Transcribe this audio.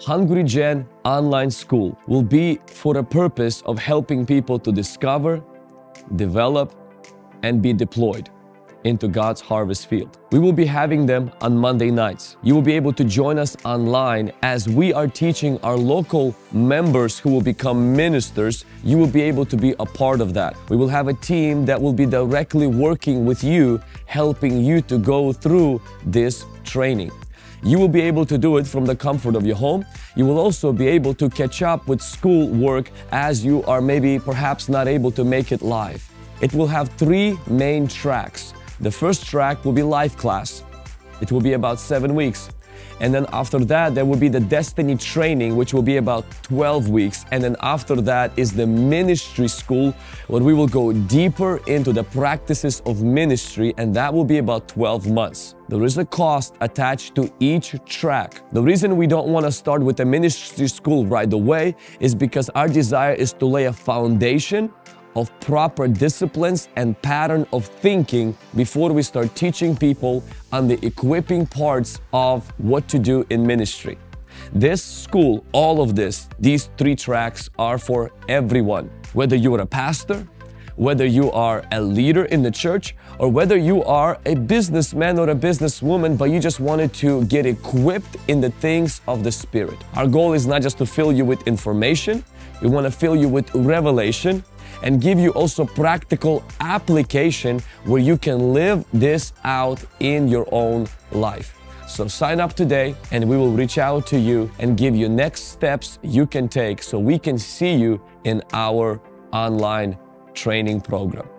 Hungry Gen Online School will be for the purpose of helping people to discover, develop, and be deployed into God's harvest field. We will be having them on Monday nights. You will be able to join us online as we are teaching our local members who will become ministers. You will be able to be a part of that. We will have a team that will be directly working with you, helping you to go through this training. You will be able to do it from the comfort of your home. You will also be able to catch up with school work as you are maybe perhaps not able to make it live. It will have three main tracks. The first track will be live class. It will be about seven weeks. And then after that, there will be the destiny training, which will be about 12 weeks. And then after that is the ministry school, where we will go deeper into the practices of ministry, and that will be about 12 months. There is a cost attached to each track. The reason we don't want to start with the ministry school right away is because our desire is to lay a foundation of proper disciplines and pattern of thinking before we start teaching people on the equipping parts of what to do in ministry. This school, all of this, these three tracks are for everyone. Whether you are a pastor, whether you are a leader in the church, or whether you are a businessman or a businesswoman, but you just wanted to get equipped in the things of the Spirit. Our goal is not just to fill you with information, we want to fill you with revelation and give you also practical application where you can live this out in your own life. So sign up today and we will reach out to you and give you next steps you can take so we can see you in our online training program.